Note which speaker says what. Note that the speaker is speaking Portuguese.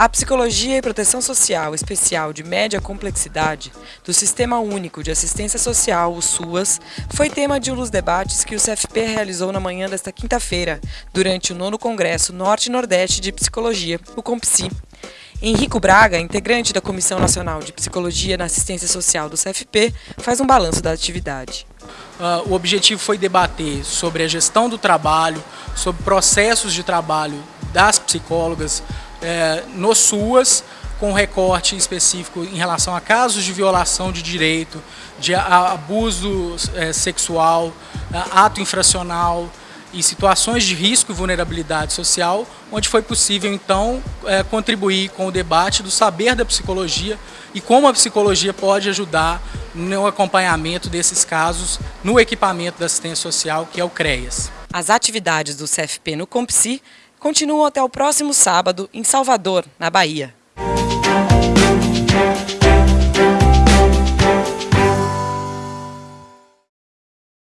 Speaker 1: A Psicologia e Proteção Social Especial de Média Complexidade do Sistema Único de Assistência Social, o SUAS, foi tema de um dos debates que o CFP realizou na manhã desta quinta-feira, durante o nono Congresso Norte e Nordeste de Psicologia, o COMPSI. Henrico Braga, integrante da Comissão Nacional de Psicologia na Assistência Social do CFP, faz um balanço da atividade.
Speaker 2: Uh, o objetivo foi debater sobre a gestão do trabalho, sobre processos de trabalho das psicólogas, é, no SUAS, com recorte específico em relação a casos de violação de direito, de abuso é, sexual, ato infracional e situações de risco e vulnerabilidade social, onde foi possível então é, contribuir com o debate do saber da psicologia e como a psicologia pode ajudar no acompanhamento desses casos no equipamento da assistência social, que é o CREAS.
Speaker 1: As atividades do CFP no COMPSI continuam até o próximo sábado em Salvador, na Bahia.